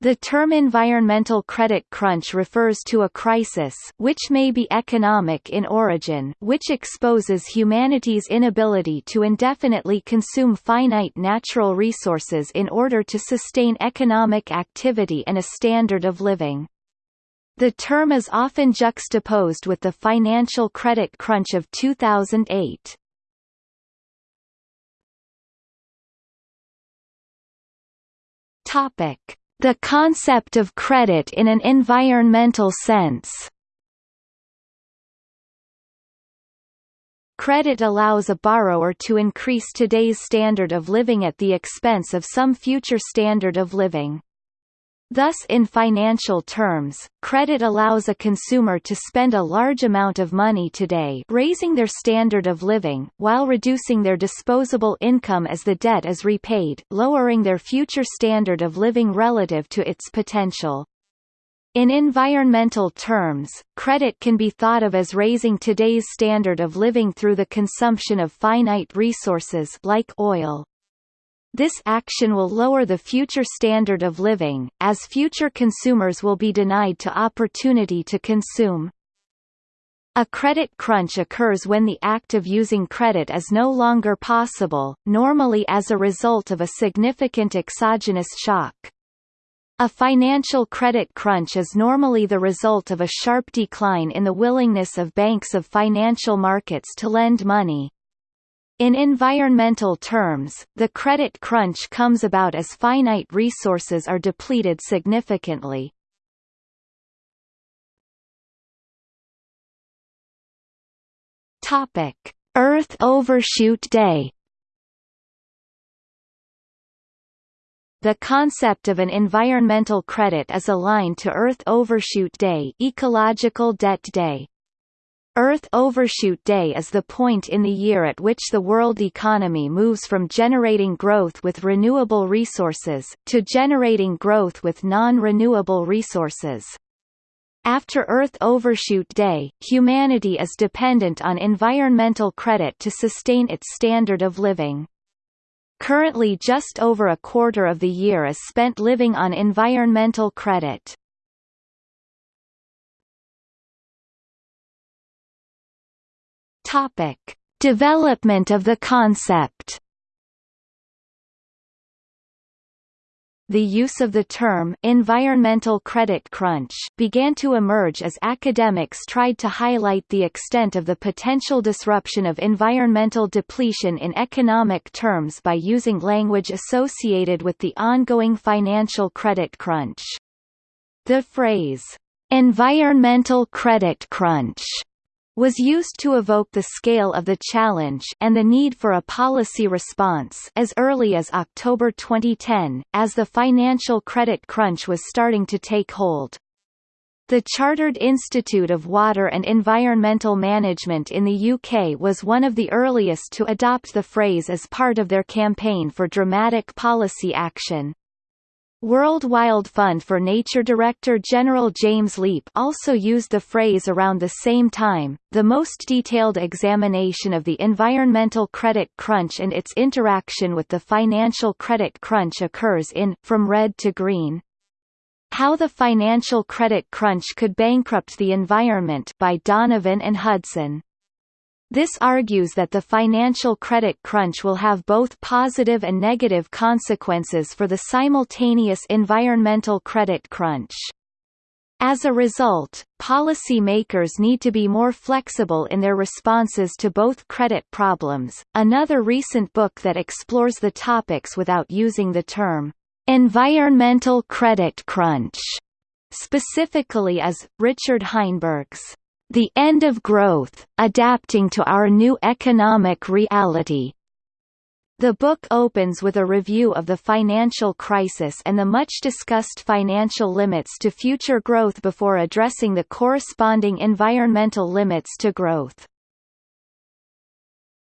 The term environmental credit crunch refers to a crisis which may be economic in origin which exposes humanity's inability to indefinitely consume finite natural resources in order to sustain economic activity and a standard of living. The term is often juxtaposed with the financial credit crunch of 2008. Topic the concept of credit in an environmental sense Credit allows a borrower to increase today's standard of living at the expense of some future standard of living. Thus in financial terms, credit allows a consumer to spend a large amount of money today raising their standard of living, while reducing their disposable income as the debt is repaid, lowering their future standard of living relative to its potential. In environmental terms, credit can be thought of as raising today's standard of living through the consumption of finite resources like oil, this action will lower the future standard of living, as future consumers will be denied to opportunity to consume. A credit crunch occurs when the act of using credit is no longer possible, normally as a result of a significant exogenous shock. A financial credit crunch is normally the result of a sharp decline in the willingness of banks of financial markets to lend money, in environmental terms, the credit crunch comes about as finite resources are depleted significantly. Topic: Earth Overshoot Day The concept of an environmental credit is aligned to Earth Overshoot Day, Ecological Debt Day. Earth Overshoot Day is the point in the year at which the world economy moves from generating growth with renewable resources, to generating growth with non-renewable resources. After Earth Overshoot Day, humanity is dependent on environmental credit to sustain its standard of living. Currently just over a quarter of the year is spent living on environmental credit. Topic: Development of the concept. The use of the term environmental credit crunch began to emerge as academics tried to highlight the extent of the potential disruption of environmental depletion in economic terms by using language associated with the ongoing financial credit crunch. The phrase, environmental credit crunch was used to evoke the scale of the challenge and the need for a policy response as early as October 2010, as the financial credit crunch was starting to take hold. The Chartered Institute of Water and Environmental Management in the UK was one of the earliest to adopt the phrase as part of their campaign for dramatic policy action. World Wide Fund for Nature Director General James Leape also used the phrase around the same time. The most detailed examination of the environmental credit crunch and its interaction with the financial credit crunch occurs in From Red to Green. How the Financial Credit Crunch Could Bankrupt the Environment by Donovan and Hudson. This argues that the financial credit crunch will have both positive and negative consequences for the simultaneous environmental credit crunch. As a result, policy makers need to be more flexible in their responses to both credit problems. Another recent book that explores the topics without using the term environmental credit crunch specifically is Richard Heinberg's the End of Growth, Adapting to Our New Economic Reality. The book opens with a review of the financial crisis and the much-discussed financial limits to future growth before addressing the corresponding environmental limits to growth.